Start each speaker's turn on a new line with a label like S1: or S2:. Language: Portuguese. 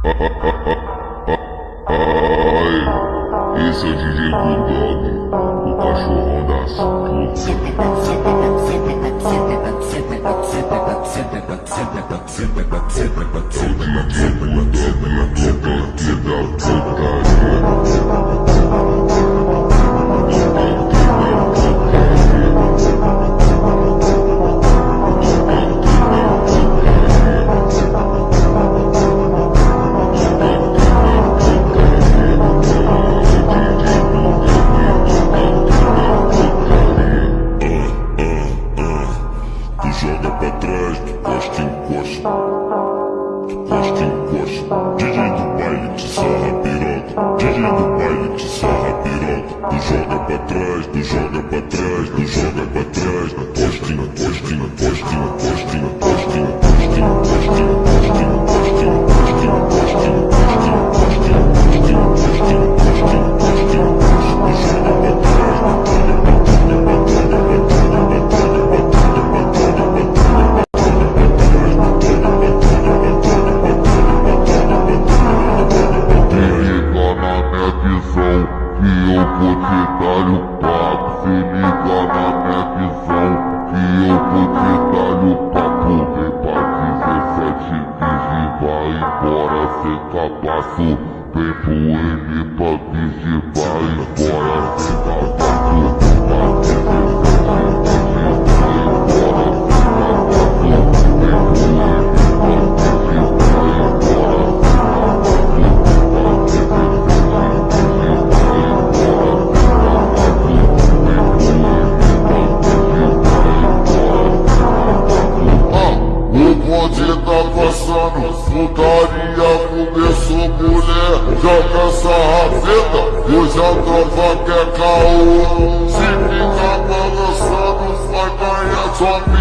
S1: Ai, esse é o DJ Bulldog, o cachorrão das putas. É o DJ Bulldog, Do joga pra trás, do joga pra trás, do joga vou te dar o papo Se liga na minha visão Que eu vou te dar o papo. Vem pra 17 bis e vai embora sem cabaço Vem pro M. Pra bis e vai embora sem cabaço Joga essa rafeta, hoje a tropa quer caô. Se ficar balançando, vai ganhar sua